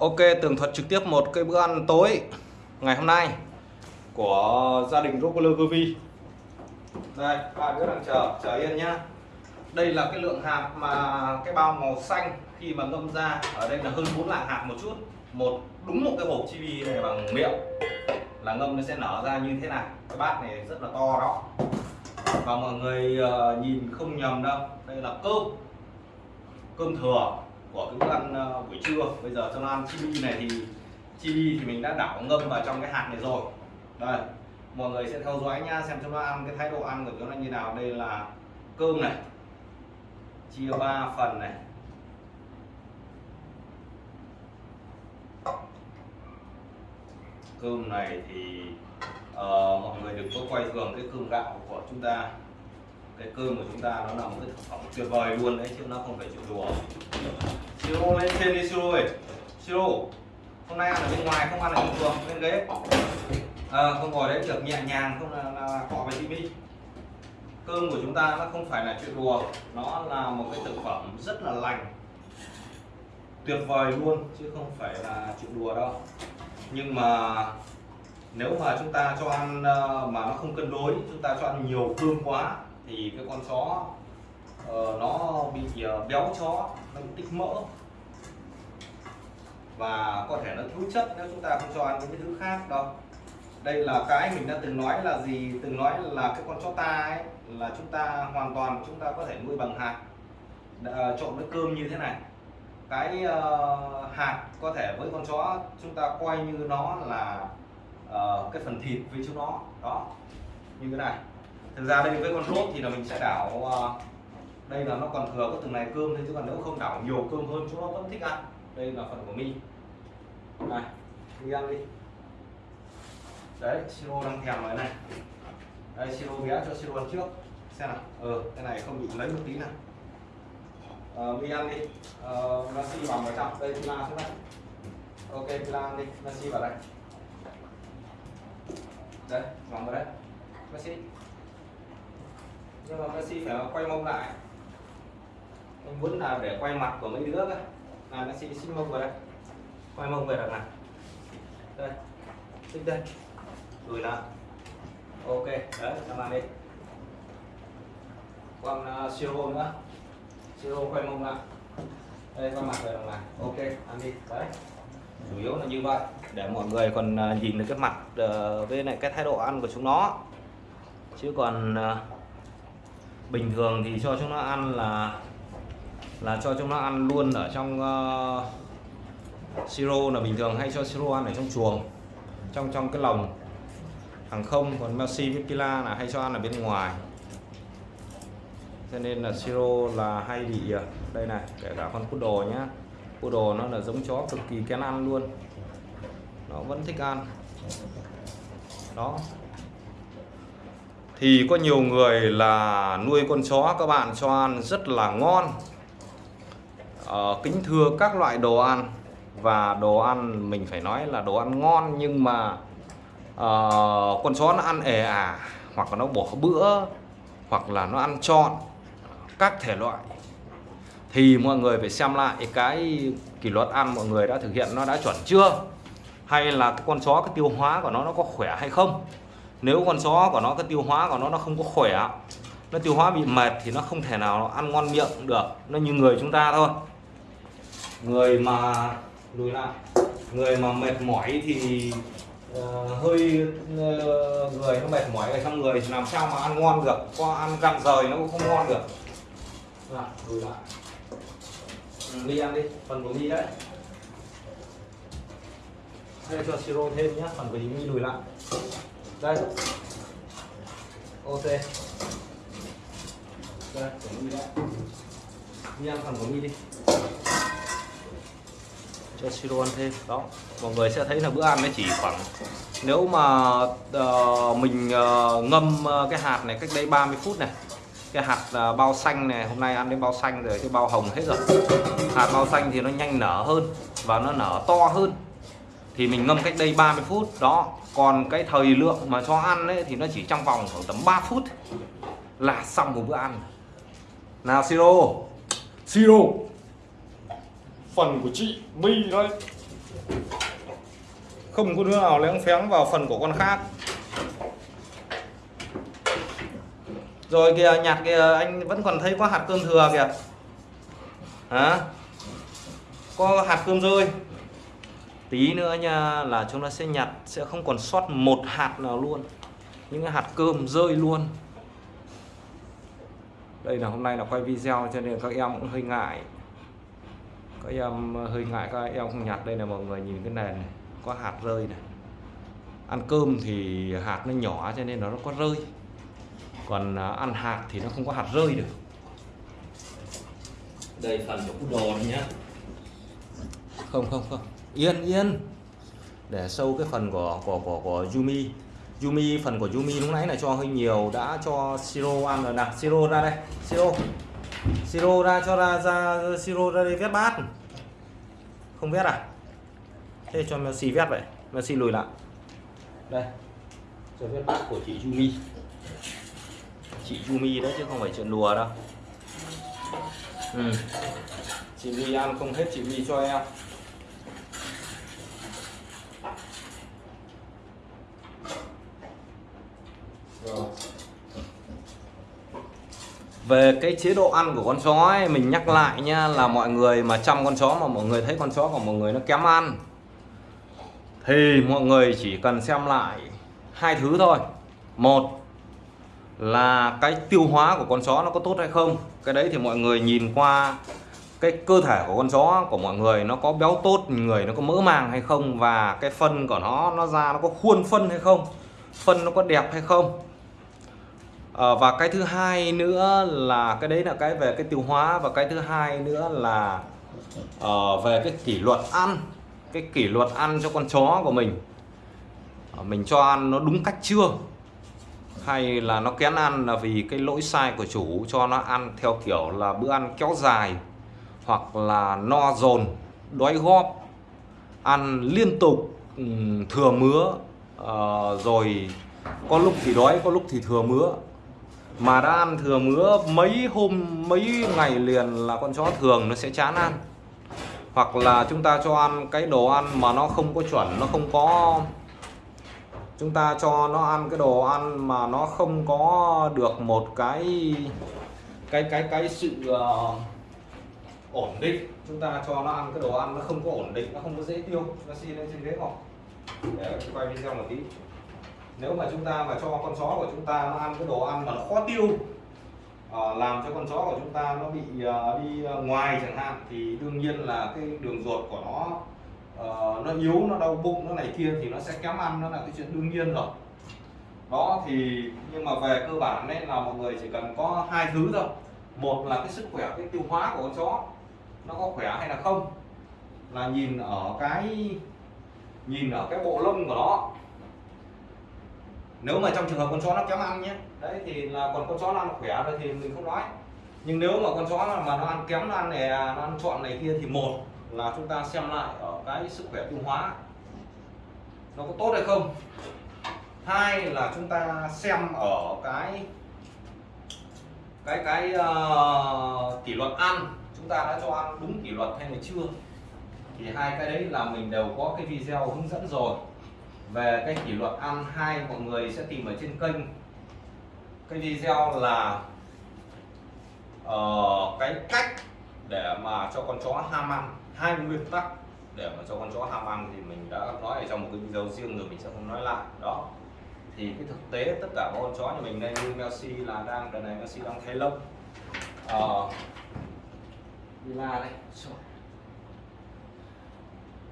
Ok, tường thuật trực tiếp một cái bữa ăn tối ngày hôm nay của gia đình Rockler Govi. Đây, ba đứa đang chờ, chờ yên nhá. Đây là cái lượng hạt mà cái bao màu xanh khi mà ngâm ra ở đây là hơn 4 lạng hạt một chút. Một đúng một cái hộp chibi này bằng miệng là ngâm nó sẽ nở ra như thế này. Cái bát này rất là to đó. Và mọi người ờ, nhìn không nhầm đâu, đây là cơm cơm thừa của cái bữa ăn ờ, buổi trưa. Bây giờ cho nó ăn chibi này thì chibi thì mình đã đảo ngâm vào trong cái hạt này rồi. Đây mọi người sẽ theo dõi nha xem chúng nó ăn cái thái độ ăn của nó như nào. Đây là cơm này chia ba phần này. Cơm này thì uh, mọi người đừng có quay thường cái cơm gạo của chúng ta cái cơm của chúng ta nó là một cái thực phẩm tuyệt vời luôn đấy chứ nó không phải chuyện đùa. Siro lên trên đi siro ơi siro hôm nay ăn ở bên ngoài không ăn ở bình thường bên ghế. À, không ngồi đấy được nhẹ nhàng không là, là cọ về tivi cơm của chúng ta nó không phải là chuyện đùa nó là một cái thực phẩm rất là lành. Tuyệt vời luôn chứ không phải là chuyện đùa đâu. Nhưng mà nếu mà chúng ta cho ăn ờ, mà nó không cân đối chúng ta cho ăn nhiều cơm quá thì cái con chó uh, nó bị uh, béo chó nó tích mỡ. Và có thể nó thiếu chất nếu chúng ta không cho ăn những cái thứ khác đâu. Đây là cái mình đã từng nói là gì? Từng nói là cái con chó ta ấy là chúng ta hoàn toàn chúng ta có thể nuôi bằng hạt. Uh, trộn với cơm như thế này. Cái uh, hạt có thể với con chó chúng ta coi như nó là uh, cái phần thịt với chúng nó. Đó như thế này thực ra đây với con rốt thì là mình sẽ đảo ờ, đây là nó còn thừa có từng này cơm thôi chứ còn nếu không đảo nhiều cơm hơn chúng nó vẫn thích ăn. Đây là phần của mi. Này đi ăn đi. Đấy siro đang thèm rồi này. Đây siro bé cho siro ăn trước. Xem nào. Ờ cái này không bị lấy một tí nào. Uh, mi ăn đi. Ờ, uh, nasi vào vào trong đây pila xuống đây. Ok pila ăn đi. Nasi vào đây. Đấy vòng vào đây. Nasi nhưng mà Messi phải quay mông lại. Anh muốn là để quay mặt của mấy đứa cơ. Là Messi xin mông vào đây. Quay mông về đằng này. Đây. Xích đây. Lùi lại. Ok đấy làm bạn đi. Còn à, uh, siro nữa. Siêu siro quay mông lại. Đây quay mặt về đằng này. Ok ăn đi. Đấy. Chủ yếu là như vậy để mọi người còn à, nhìn được cái mặt uh, với lại cái thái độ ăn của chúng nó. Chứ còn uh, bình thường thì cho chúng nó ăn là là cho chúng nó ăn luôn ở trong uh, siro là bình thường hay cho siro ăn ở trong chuồng trong trong cái lồng. Hàng không còn Messi với Pila là hay cho ăn ở bên ngoài. Cho nên là siro là hay bị ờ, đây này kể cả con poodle nhá. Poodle nó là giống chó cực kỳ kén ăn luôn. Nó vẫn thích ăn. Đó thì có nhiều người là nuôi con chó các bạn cho ăn rất là ngon. Ờ, kính thưa các loại đồ ăn. Và đồ ăn mình phải nói là đồ ăn ngon nhưng mà uh, con chó nó ăn ề à hoặc là nó bỏ bữa hoặc là nó ăn trọn các thể loại. Thì mọi người phải xem lại cái kỷ luật ăn mọi người đã thực hiện nó đã chuẩn chưa? Hay là con chó cái tiêu hóa của nó nó có khỏe hay không? Nếu con chó của nó cái tiêu hóa của nó nó không có khỏe nó tiêu hóa bị mệt thì nó không thể nào ăn ngon miệng được. Nó như người chúng ta thôi. Người mà lùi lại. Người mà mệt mỏi thì uh, hơi uh, người nó mệt mỏi ở trong người thì làm sao mà ăn ngon được? Có ăn gặm rời nó cũng không ngon được. Lùi lại. Ừ, đi ăn đi phần của mi đấy. Hay cho siro thêm nhé phần của mi lùi lại đây. Ok. Đây ăn phần của mi đi. Cho siro ăn thêm. Đó mọi người sẽ thấy là bữa ăn nó chỉ khoảng nếu mà uh, mình uh, ngâm uh, cái hạt này cách đây 30 phút này cái hạt uh, bao xanh này hôm nay ăn đến bao xanh rồi cái bao hồng hết rồi. Hạt bao xanh thì nó nhanh nở hơn và nó nở to hơn thì mình ngâm cách đây 30 phút. Đó, còn cái thời lượng mà cho ăn ấy, thì nó chỉ trong vòng khoảng tầm 3 phút. Là xong một bữa ăn. Nào, siro. Siro. Phần của chị My đây không có đứa nào lén phén vào phần của con khác. Rồi kìa nhặt kìa, anh vẫn còn thấy có hạt cơm thừa kìa. Hả? Có hạt cơm rơi tí nữa nha là chúng ta sẽ nhặt sẽ không còn sót một hạt nào luôn. Những hạt cơm rơi luôn. Đây là hôm nay là quay video cho nên các em cũng hơi ngại. Các em hơi ngại các em không nhặt. Đây là mọi người nhìn cái nền này có hạt rơi này. Ăn cơm thì hạt nó nhỏ cho nên nó có rơi. Còn à, ăn hạt thì nó không có hạt rơi được. Đây phần của đồ nhá. Không không không yên yên. Để sâu cái phần của của của của Yumi. Yumi, phần của Yumi lúc nãy là cho hơi nhiều, đã cho siro ăn rồi nào siro ra đây. Siro siro ra, cho ra ra siro ra đây vét bát. Không vét à? Thế cho Messi vét vậy. Messi lùi lại. Đây. Cho vét bát của chị Yumi. Chị Yumi đấy chứ không phải chuyện đùa đâu. Ừ. chị Yumi ăn không hết, chị Yumi cho em. Về cái chế độ ăn của con chó ấy, mình nhắc lại nha là mọi người mà chăm con chó mà mọi người thấy con chó của mọi người nó kém ăn thì mọi người chỉ cần xem lại hai thứ thôi. Một là cái tiêu hóa của con chó nó có tốt hay không. Cái đấy thì mọi người nhìn qua cái cơ thể của con chó của mọi người nó có béo tốt người nó có mỡ màng hay không và cái phân của nó nó ra nó có khuôn phân hay không phân nó có đẹp hay không à, và cái thứ hai nữa là cái đấy là cái về cái tiêu hóa và cái thứ hai nữa là uh, về cái kỷ luật ăn cái kỷ luật ăn cho con chó của mình. Uh, mình cho ăn nó đúng cách chưa? Hay là nó kén ăn là vì cái lỗi sai của chủ cho nó ăn theo kiểu là bữa ăn kéo dài hoặc là no dồn đói góp ăn liên tục thừa mứa uh, rồi có lúc thì đói có lúc thì thừa mứa mà đã ăn thừa mứa mấy hôm mấy ngày liền là con chó thường nó sẽ chán ăn. Hoặc là chúng ta cho ăn cái đồ ăn mà nó không có chuẩn nó không có chúng ta cho nó ăn cái đồ ăn mà nó không có được một cái cái cái cái sự uh, ổn định. Chúng ta cho nó ăn cái đồ ăn nó không có ổn định nó không có dễ tiêu. Nó xin lên trên ghế ngọc để quay video một tí nếu mà chúng ta mà cho con chó của chúng ta nó ăn cái đồ ăn mà nó khó tiêu uh, làm cho con chó của chúng ta nó bị uh, đi ngoài chẳng hạn thì đương nhiên là cái đường ruột của nó uh, nó yếu nó đau bụng nó này kia thì nó sẽ kém ăn nó là cái chuyện đương nhiên rồi. Đó thì nhưng mà về cơ bản đấy là mọi người chỉ cần có hai thứ thôi. Một là cái sức khỏe cái tiêu hóa của con chó nó có khỏe hay là không là nhìn ở cái nhìn ở cái bộ lông của nó nếu mà trong trường hợp con chó nó kém ăn nhé. Đấy thì là còn con chó nó ăn khỏe rồi thì mình không nói. Nhưng nếu mà con chó mà nó ăn kém nó ăn này nó ăn chọn này kia thì một là chúng ta xem lại ở cái sức khỏe tiêu hóa. Nó có tốt hay không? Hai là chúng ta xem ở cái cái cái uh, kỷ luật ăn. Chúng ta đã cho ăn đúng kỷ luật hay là chưa? Thì hai cái đấy là mình đều có cái video hướng dẫn rồi về cái kỷ luật ăn hai mọi người sẽ tìm ở trên kênh. Cái video là uh, cái cách để mà cho con chó ham ăn. Hai nguyên tắc để mà cho con chó ham ăn thì mình đã nói ở trong một cái video riêng rồi mình sẽ không nói lại. Đó. Thì cái thực tế tất cả con chó nhà mình đây như Messi là đang đợt này Messi đang thay lông. Uh, Villa đây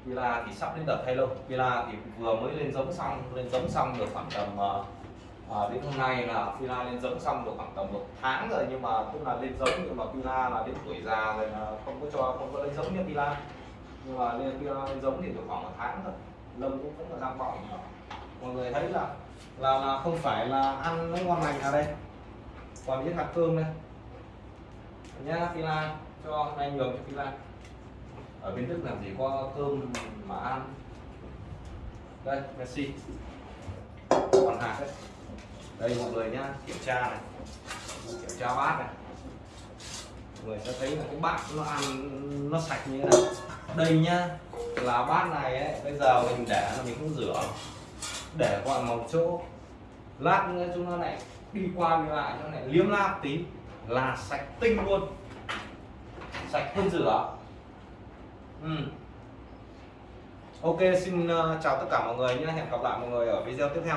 Villa thì sắp đến đợt thay lông Villa thì vừa mới lên giống xong lên giống xong được khoảng tầm uh, à, đến hôm nay là Villa lên giống xong được khoảng tầm một tháng rồi nhưng mà cũng là lên giống nhưng mà Villa là đến tuổi già rồi là không có cho không có lên giống như Villa nhưng mà lên Villa lên giống thì được khoảng một tháng thôi. Lông cũng vẫn là đang bỏng. Mọi người thấy là là là không phải là ăn nó ngon lành ở đây? Còn những hạt cơm đây. Nhá Villa cho anh nhường cho Villa ở bên Đức làm gì? Có cơm mà ăn. Đây, Messi. Còn hạt đấy. Đây, mọi người nhá. Kiểm tra này. Kiểm tra bát này. Mọi người sẽ thấy là cái bát nó ăn nó sạch như thế này. Đây nhá, là bát này ấy, bây giờ mình để là mình không rửa. Để qua một chỗ. Lát nữa chúng nó lại đi qua đi lại, nó lại liếm láp tí. Là sạch tinh luôn. Sạch hơn rửa. Ừ. ok, xin ờ, chào tất cả mọi người, nhé. Hẹn gặp lại mọi người ở video tiếp theo.